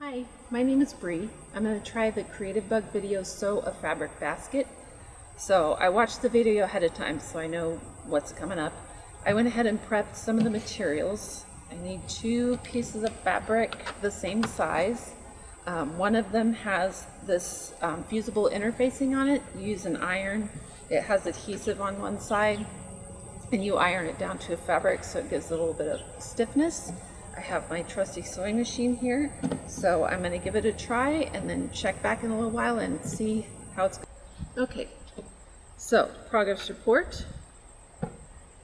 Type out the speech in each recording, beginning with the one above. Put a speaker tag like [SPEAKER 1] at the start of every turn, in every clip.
[SPEAKER 1] Hi, my name is Bree. I'm going to try the Creativebug video Sew a Fabric Basket. So I watched the video ahead of time so I know what's coming up. I went ahead and prepped some of the materials. I need two pieces of fabric the same size. Um, one of them has this um, fusible interfacing on it. You use an iron. It has adhesive on one side and you iron it down to a fabric so it gives a little bit of stiffness. I have my trusty sewing machine here, so I'm going to give it a try and then check back in a little while and see how it's going. Okay, so progress report,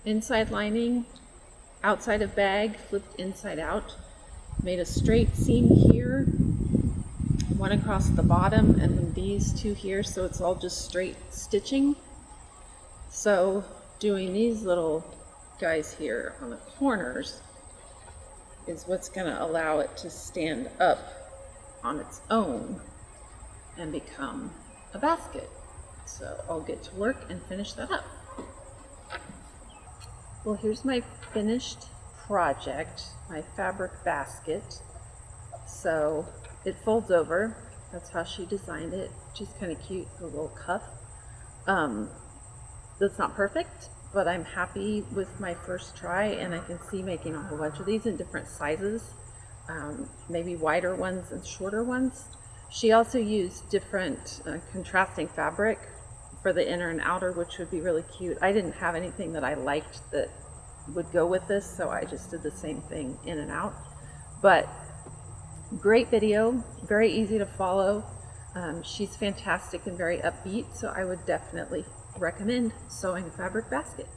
[SPEAKER 1] inside lining, outside of bag, flipped inside out, made a straight seam here, one across the bottom, and then these two here, so it's all just straight stitching. So doing these little guys here on the corners is what's going to allow it to stand up on its own and become a basket. So I'll get to work and finish that up. Well, here's my finished project, my fabric basket. So it folds over. That's how she designed it. She's kind of cute, the little cuff. Um, that's not perfect, but I'm happy with my first try and I can see making a whole bunch of these in different sizes, um, maybe wider ones and shorter ones. She also used different uh, contrasting fabric for the inner and outer, which would be really cute. I didn't have anything that I liked that would go with this, so I just did the same thing in and out. But great video, very easy to follow. Um, she's fantastic and very upbeat, so I would definitely recommend sewing a fabric basket.